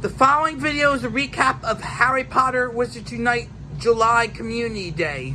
The following video is a recap of Harry Potter Wizards Unite July Community Day.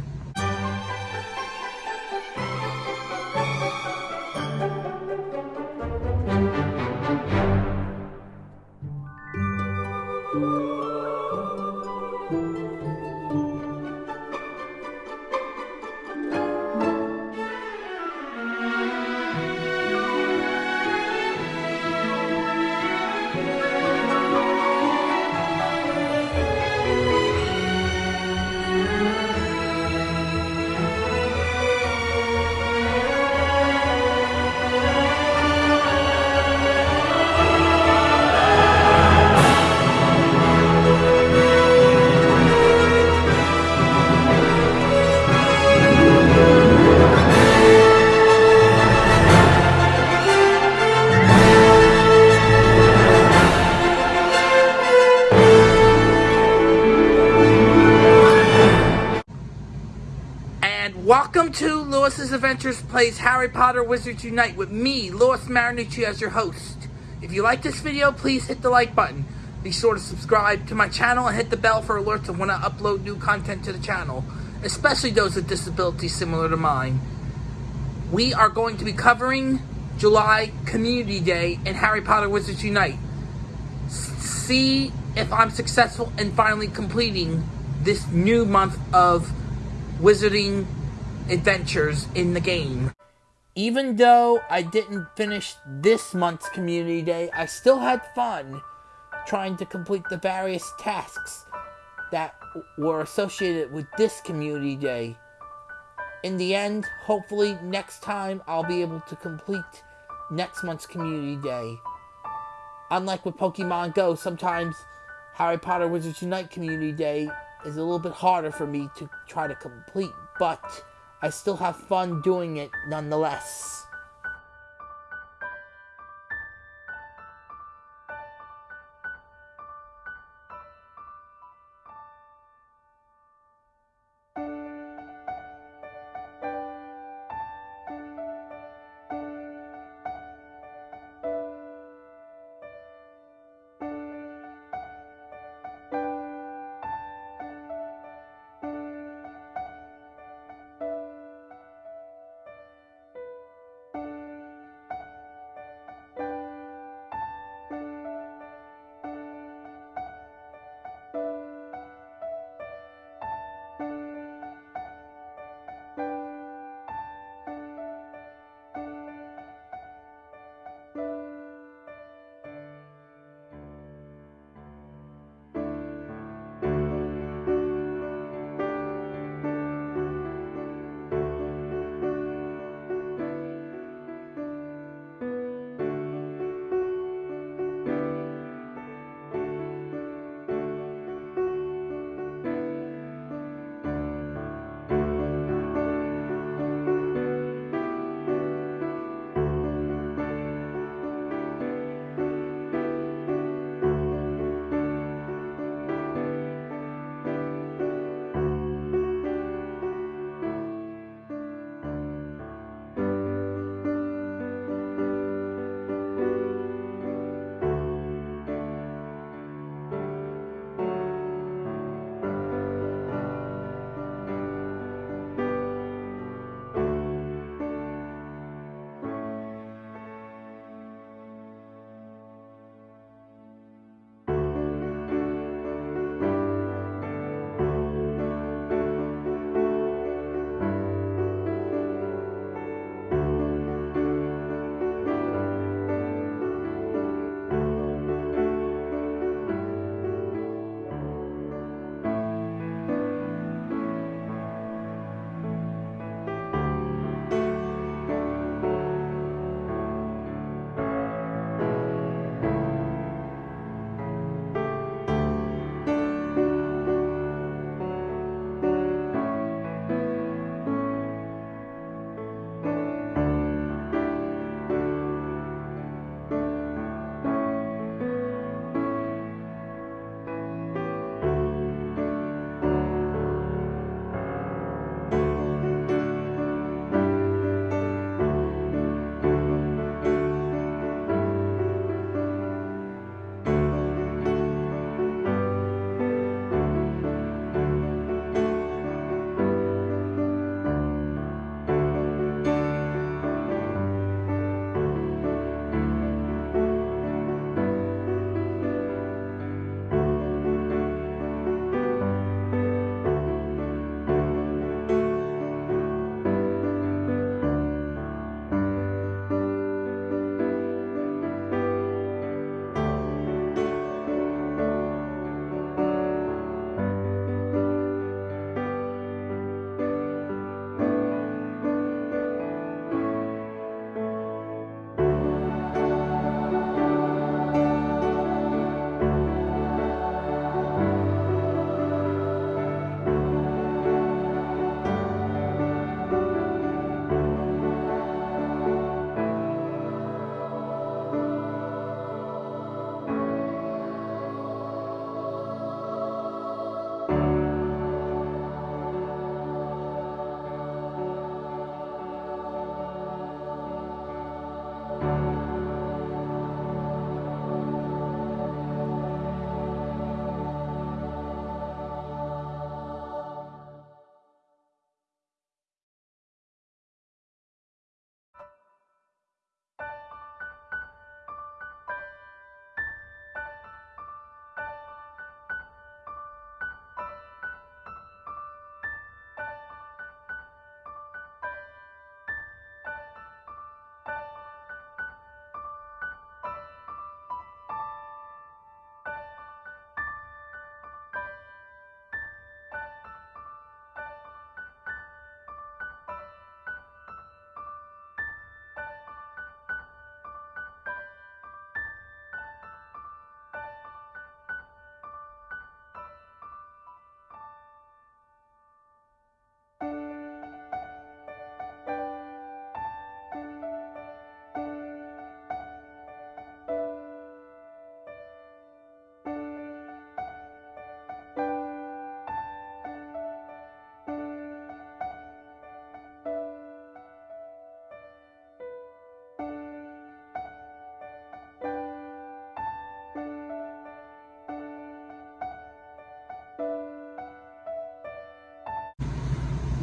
And welcome to Lewis's Adventures Plays Harry Potter Wizards Unite with me, Lewis Marinucci, as your host. If you like this video, please hit the like button. Be sure to subscribe to my channel and hit the bell for alerts of when I upload new content to the channel, especially those with disabilities similar to mine. We are going to be covering July Community Day in Harry Potter Wizards Unite. See if I'm successful in finally completing this new month of wizarding adventures in the game. Even though I didn't finish this month's community day, I still had fun trying to complete the various tasks that were associated with this community day. In the end, hopefully next time I'll be able to complete next month's community day. Unlike with Pokemon Go, sometimes Harry Potter Wizards Unite Community Day is a little bit harder for me to try to complete, but I still have fun doing it nonetheless.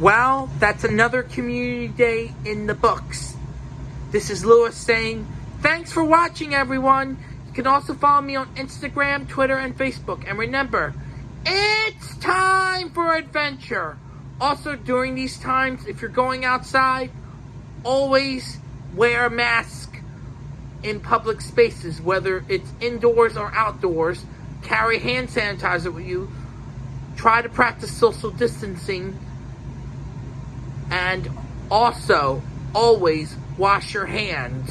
Well, that's another community day in the books. This is Lewis saying, thanks for watching, everyone. You can also follow me on Instagram, Twitter, and Facebook. And remember, it's time for adventure. Also, during these times, if you're going outside, always wear a mask in public spaces, whether it's indoors or outdoors. Carry hand sanitizer with you. Try to practice social distancing. And also, always wash your hands